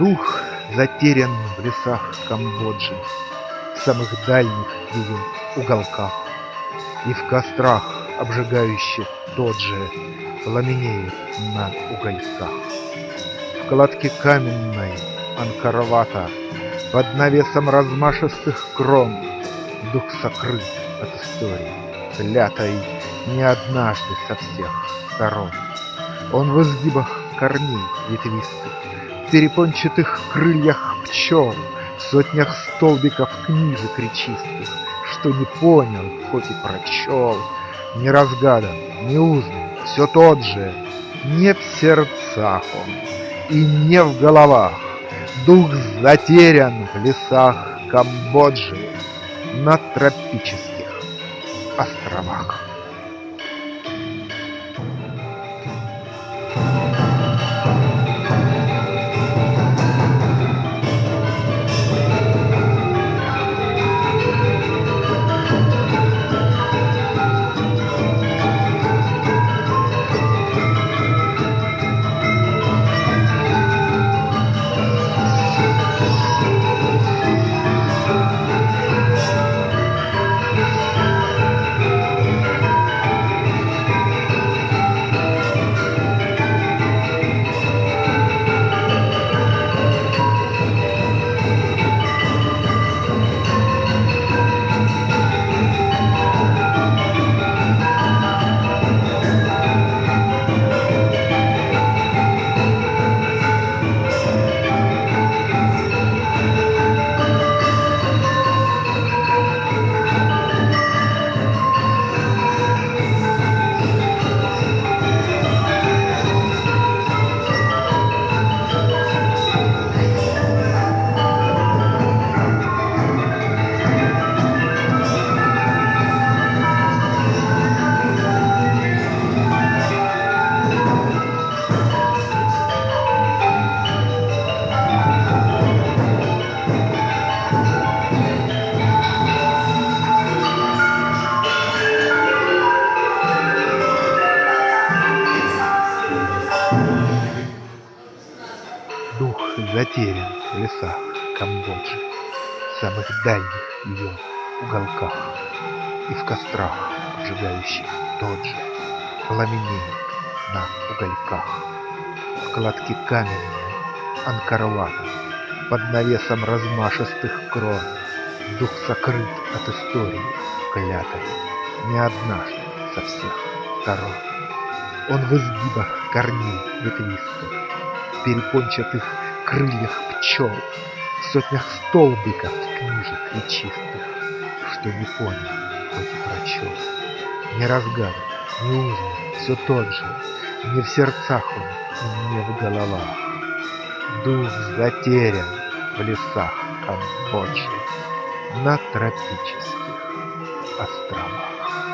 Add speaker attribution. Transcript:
Speaker 1: Дух затерян в лесах Камбоджи, В самых дальних ее уголках, И в кострах обжигающих тот же Пламенеет на угольках. В кладке каменной Анкарвата Под навесом размашистых крон Дух сокрыт от истории, клятой Не однажды со всех сторон. Он в изгибах корней ветвистых, перепончатых крыльях пчел, В сотнях столбиков книжек речистых, Что не понял, хоть и прочел, Не разгадан, не узнан, все тот же, Не в сердцах он и не в головах, Дух затерян в лесах Камбоджи На тропических островах. Затерян в лесах Камбоджи, В самых дальних ее уголках, И в кострах, обжигающих тот же, Пламенеет на угольках. Кладке каменной Анкарлата, Под навесом размашистых крон, Дух сокрыт от истории клятой, Не однажды со всех сторон. Он в изгибах корней ветвистых, перепончатых крыльях пчел, В сотнях столбиков книжек речистых, Что не понял, хоть и прочел. Не разгадан, не узнан, все тот же, Не в сердцах он и не в головах. Дух затерян в лесах Камбоджи На тропических островах.